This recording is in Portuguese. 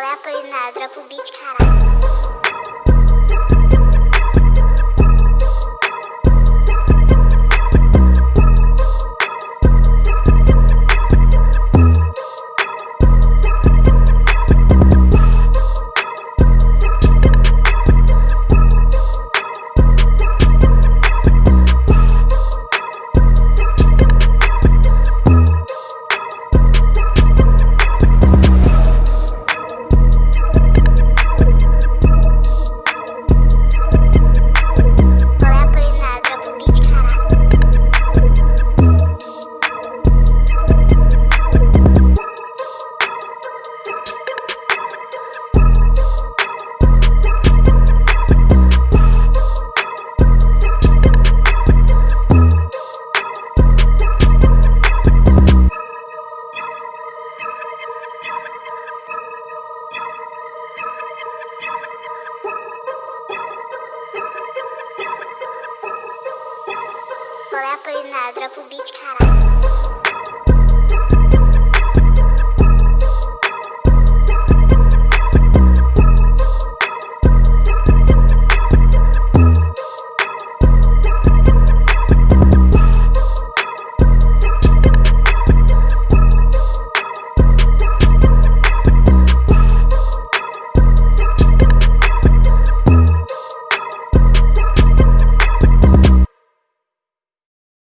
é a Apolinar? Dropa o beat, caralho. Qual é a Apolinar? Dropa o beat, caralho.